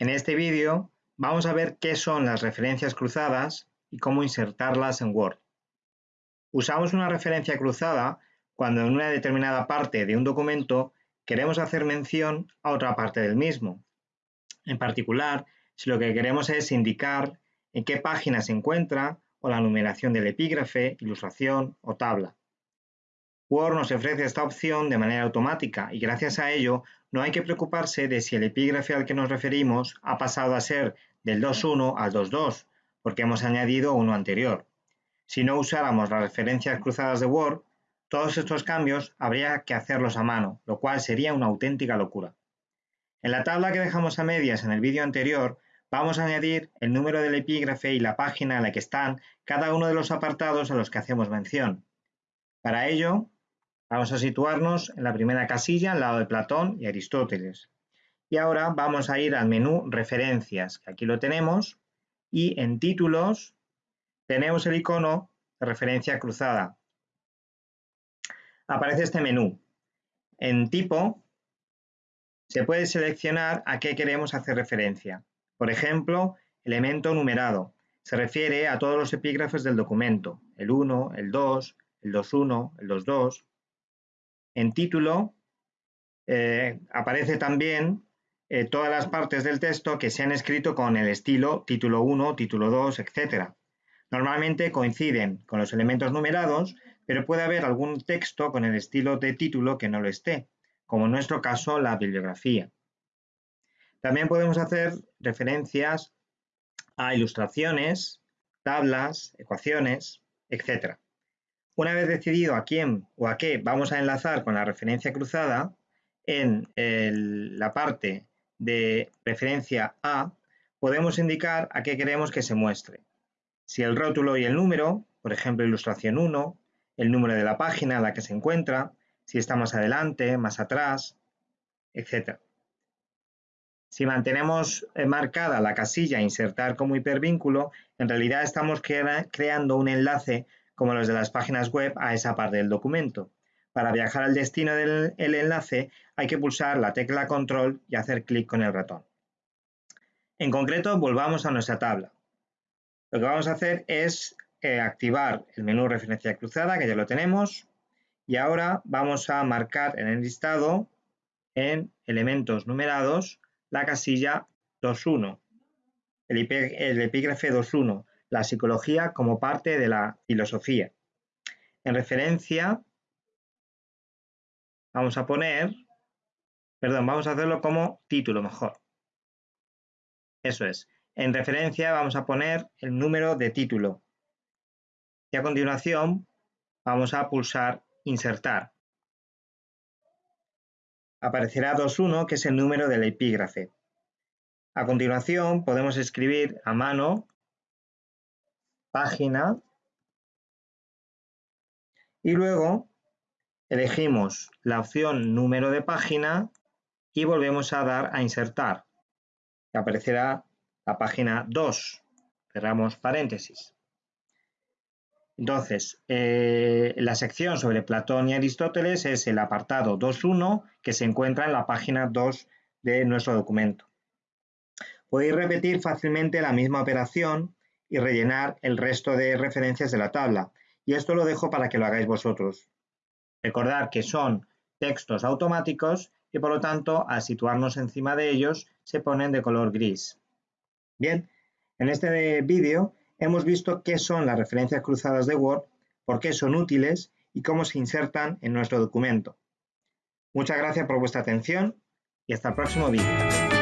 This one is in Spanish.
En este vídeo vamos a ver qué son las referencias cruzadas y cómo insertarlas en Word. Usamos una referencia cruzada cuando en una determinada parte de un documento queremos hacer mención a otra parte del mismo. En particular, si lo que queremos es indicar en qué página se encuentra o la numeración del epígrafe, ilustración o tabla. Word nos ofrece esta opción de manera automática y gracias a ello no hay que preocuparse de si el epígrafe al que nos referimos ha pasado a ser del 2.1 al 2.2, porque hemos añadido uno anterior. Si no usáramos las referencias cruzadas de Word, todos estos cambios habría que hacerlos a mano, lo cual sería una auténtica locura. En la tabla que dejamos a medias en el vídeo anterior, vamos a añadir el número del epígrafe y la página en la que están cada uno de los apartados a los que hacemos mención. Para ello, Vamos a situarnos en la primera casilla al lado de Platón y Aristóteles. Y ahora vamos a ir al menú Referencias, que aquí lo tenemos, y en Títulos tenemos el icono de referencia cruzada. Aparece este menú. En Tipo se puede seleccionar a qué queremos hacer referencia. Por ejemplo, elemento numerado. Se refiere a todos los epígrafes del documento, el 1, el 2, el 2.1, el 2.2, en título eh, aparece también eh, todas las partes del texto que se han escrito con el estilo título 1, título 2, etc. Normalmente coinciden con los elementos numerados, pero puede haber algún texto con el estilo de título que no lo esté, como en nuestro caso la bibliografía. También podemos hacer referencias a ilustraciones, tablas, ecuaciones, etc. Una vez decidido a quién o a qué vamos a enlazar con la referencia cruzada, en la parte de referencia A podemos indicar a qué queremos que se muestre. Si el rótulo y el número, por ejemplo ilustración 1, el número de la página en la que se encuentra, si está más adelante, más atrás, etc. Si mantenemos eh, marcada la casilla insertar como hipervínculo, en realidad estamos creando un enlace como los de las páginas web, a esa parte del documento. Para viajar al destino del enlace hay que pulsar la tecla control y hacer clic con el ratón. En concreto, volvamos a nuestra tabla. Lo que vamos a hacer es eh, activar el menú referencia cruzada, que ya lo tenemos, y ahora vamos a marcar en el listado, en elementos numerados, la casilla 2.1, el, el epígrafe 2.1, la psicología como parte de la filosofía. En referencia, vamos a poner, perdón, vamos a hacerlo como título mejor. Eso es. En referencia vamos a poner el número de título. Y a continuación vamos a pulsar insertar. Aparecerá 2.1, que es el número del epígrafe. A continuación podemos escribir a mano página y luego elegimos la opción número de página y volvemos a dar a insertar. Aparecerá la página 2. Cerramos paréntesis. Entonces, eh, la sección sobre Platón y Aristóteles es el apartado 2.1 que se encuentra en la página 2 de nuestro documento. Podéis repetir fácilmente la misma operación y rellenar el resto de referencias de la tabla. Y esto lo dejo para que lo hagáis vosotros. Recordad que son textos automáticos y por lo tanto al situarnos encima de ellos se ponen de color gris. Bien, en este vídeo hemos visto qué son las referencias cruzadas de Word, por qué son útiles y cómo se insertan en nuestro documento. Muchas gracias por vuestra atención y hasta el próximo vídeo.